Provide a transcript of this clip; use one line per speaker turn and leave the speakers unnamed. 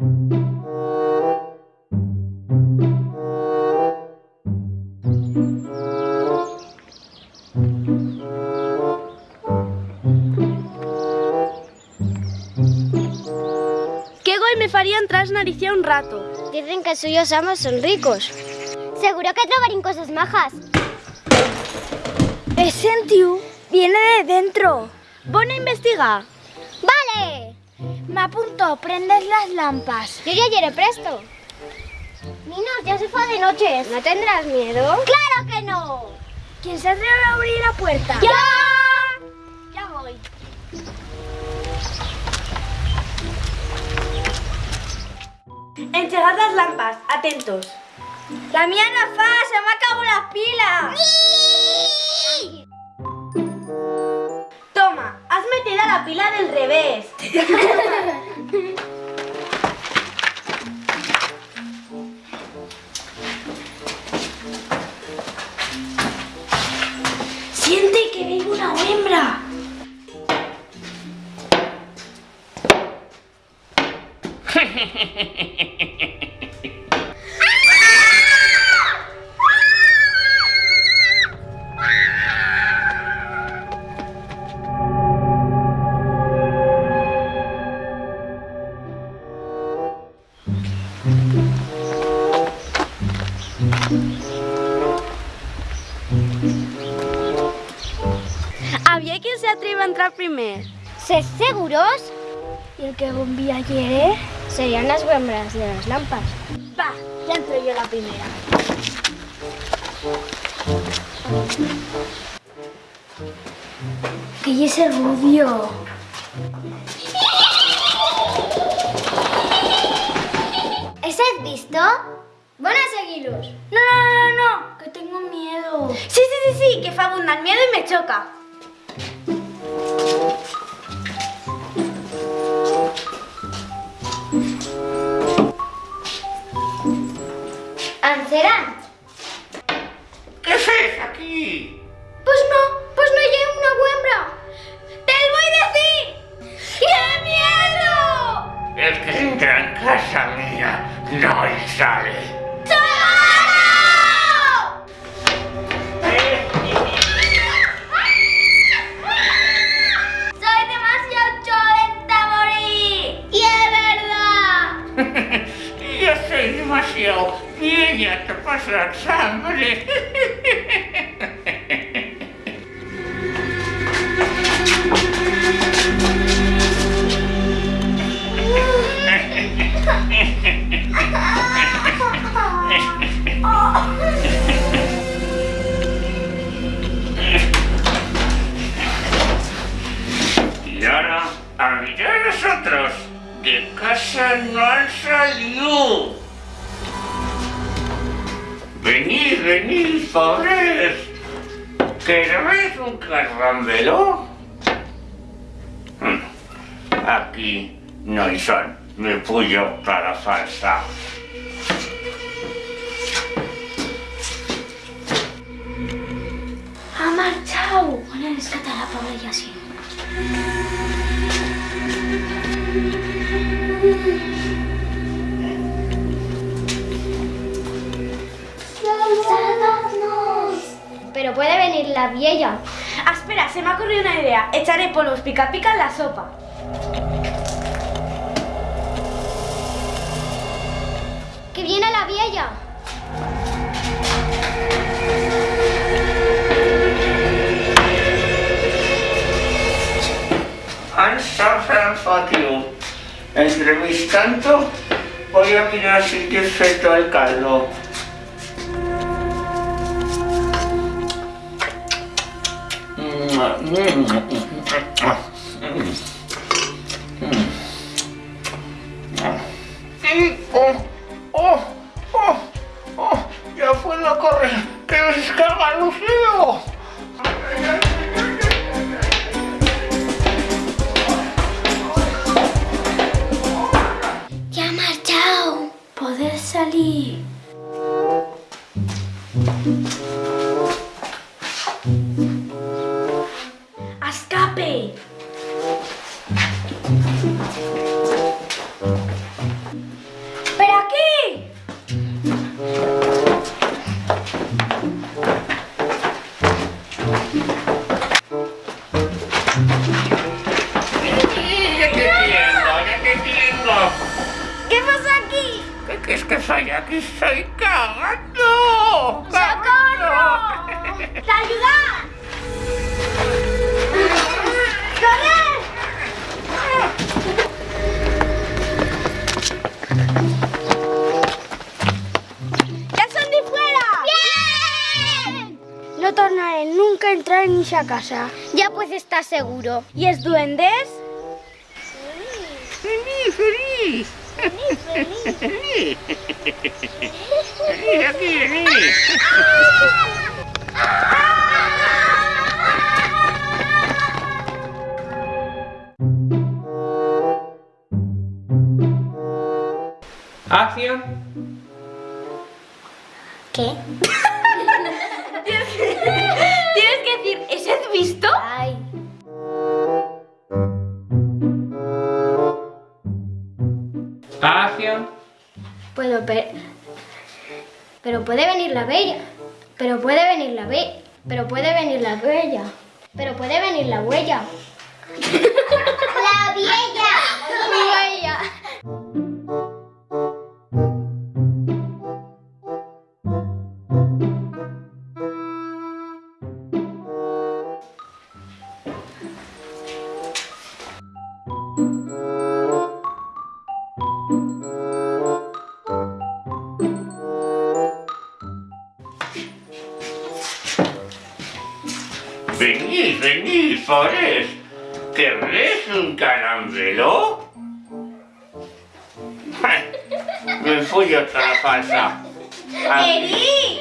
¿Qué gol me faría entrar naricia un rato?
Dicen que suyos amos son ricos. Seguro que trobarín cosas majas.
Es sentiu, viene de dentro. Bona investiga.
¡Vale!
Me apunto, prendes las lampas.
Yo ya llegué presto. Minos, ya se fue de noche. ¿No tendrás miedo? ¡Claro que no!
¿Quién se atreve a abrir la puerta?
¡Ya!
Ya voy. Enchegad las lampas, atentos. La mía no fa, se me acabó la pila. Toma, la pila del revés. Siente que vengo una hembra. Había quien se atreva a entrar primero.
¿Sé seguros?
¿Y el que bombilla quiere?
Serían las hembras de las lámparas.
Va, ya entro yo la primera. Que y ese rubio.
¿Ese has visto? Van a
Que fa abundar el miedo y me choca.
¿Anserán?
¿Qué haces aquí?
Pues no, pues no hay una hembra. ¡Te lo voy a decir! ¡Qué miedo!
El que entra en casa mía no sale. Yo soy demasiado vieja para pasar sangre. Y ahora, a mirar nosotros, de casa no han salido. Venid, venid, pobres. ¿Queréis un carrambelo? Hmm, Aquí no hay son, me puyo para falsa.
Ha marchado. Van a rescatar a la pobre
venir la vieja.
Ah, espera, se me ha ocurrido una idea. Echaré polvos pica pica en la sopa.
¡Que viene la vieja!
San Fatiu. Entre mis tanto, voy a mirar si te feto el caldo. ¡Oh! ¡Oh! ¡Oh! ¡Oh! ¡Ya fue la corre! ¡Que descarga Lucío!
¡Ya ha marchado!
Poder salir.
Cagando.
¡Socorro! ¡Ayuda!
No tornaré nunca a entrar en esa casa.
Ya pues estás seguro.
¿Y es duendes?
Feliz, feliz. Feliz. Feliz, aquí, feliz. Acción.
¿Qué?
Tienes que decir, ¿eso has visto?
Ay.
Acción.
Puedo, pero... Pero puede venir la bella. Pero puede venir la bella. Pero puede venir la bella. Pero puede venir la huella. ¡La!
Venid, Forés. ¿Querréis un caramelo? Me fui otra falsa.
¡Eri!